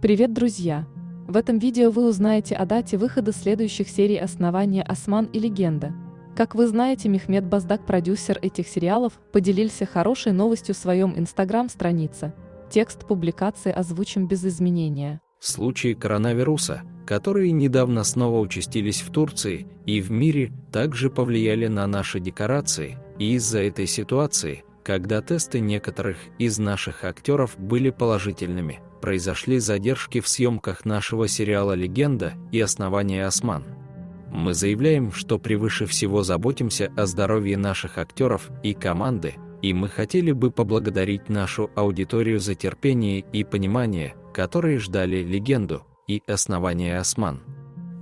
Привет, друзья! В этом видео вы узнаете о дате выхода следующих серий «Основания Осман» и «Легенда». Как вы знаете, Мехмед Баздак, продюсер этих сериалов, поделился хорошей новостью в своем инстаграм-странице. Текст публикации озвучим без изменения. Случаи коронавируса, которые недавно снова участились в Турции и в мире, также повлияли на наши декорации, и из-за этой ситуации, когда тесты некоторых из наших актеров были положительными, произошли задержки в съемках нашего сериала «Легенда» и «Основание Осман». Мы заявляем, что превыше всего заботимся о здоровье наших актеров и команды, и мы хотели бы поблагодарить нашу аудиторию за терпение и понимание, которые ждали «Легенду», и «Основание Осман».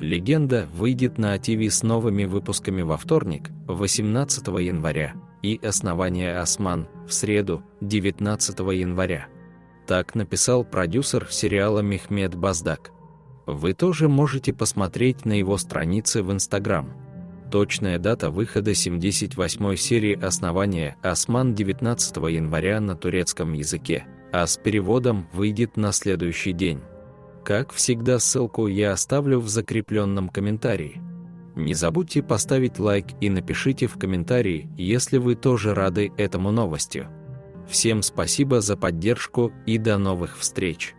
«Легенда» выйдет на ТВ с новыми выпусками во вторник, 18 января, и «Основание Осман» в среду, 19 января. Так написал продюсер сериала Мехмед Баздак. Вы тоже можете посмотреть на его странице в Инстаграм. Точная дата выхода 78 серии «Основание Осман» 19 января на турецком языке, а с переводом выйдет на следующий день. Как всегда, ссылку я оставлю в закрепленном комментарии. Не забудьте поставить лайк и напишите в комментарии, если вы тоже рады этому новостью. Всем спасибо за поддержку и до новых встреч!